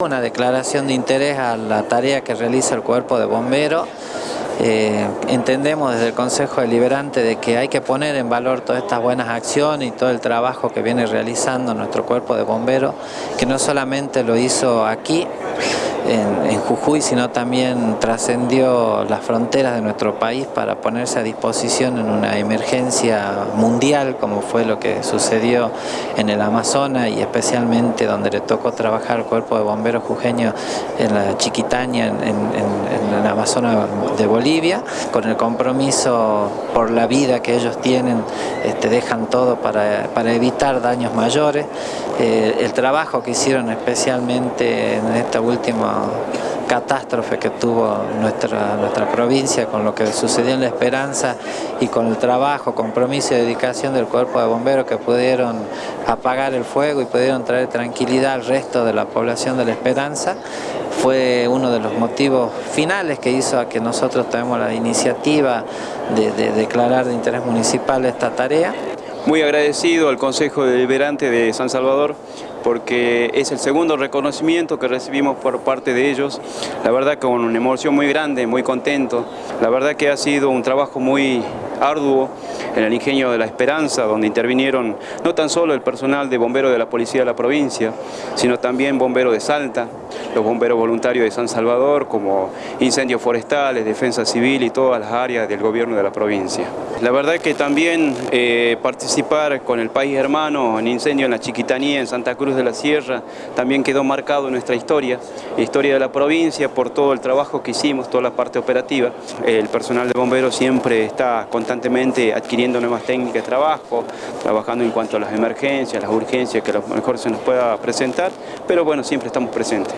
Una declaración de interés a la tarea que realiza el cuerpo de bomberos. Eh, entendemos desde el Consejo Deliberante de que hay que poner en valor todas estas buenas acciones y todo el trabajo que viene realizando nuestro cuerpo de bomberos, que no solamente lo hizo aquí, en, Jujuy, sino también trascendió las fronteras de nuestro país para ponerse a disposición en una emergencia mundial, como fue lo que sucedió en el Amazonas y especialmente donde le tocó trabajar al cuerpo de bomberos jujeños en la Chiquitaña, en, en, el Amazonas de Bolivia, con el compromiso por la vida que ellos tienen, este, dejan todo para, para evitar daños mayores. Eh, el trabajo que hicieron especialmente en esta última catástrofe que tuvo nuestra, nuestra provincia con lo que sucedió en La Esperanza y con el trabajo, compromiso y dedicación del cuerpo de bomberos que pudieron apagar el fuego y pudieron traer tranquilidad al resto de la población de La Esperanza fue uno de los motivos finales que hizo a que nosotros tomemos la iniciativa de, de declarar de interés municipal esta tarea. Muy agradecido al Consejo Deliberante de San Salvador porque es el segundo reconocimiento que recibimos por parte de ellos. La verdad con una emoción muy grande, muy contento. La verdad que ha sido un trabajo muy arduo en el ingenio de la Esperanza, donde intervinieron no tan solo el personal de bomberos de la Policía de la provincia, sino también bomberos de Salta, los bomberos voluntarios de San Salvador, como incendios forestales, defensa civil y todas las áreas del gobierno de la provincia. La verdad que también eh, participar con el país hermano en incendio en la Chiquitanía, en Santa Cruz de la Sierra, también quedó marcado en nuestra historia, historia de la provincia, por todo el trabajo que hicimos, toda la parte operativa. El personal de bomberos siempre está constantemente adquiriendo nuevas técnicas de trabajo, trabajando en cuanto a las emergencias, las urgencias que a lo mejor se nos pueda presentar, pero bueno, siempre estamos presentes.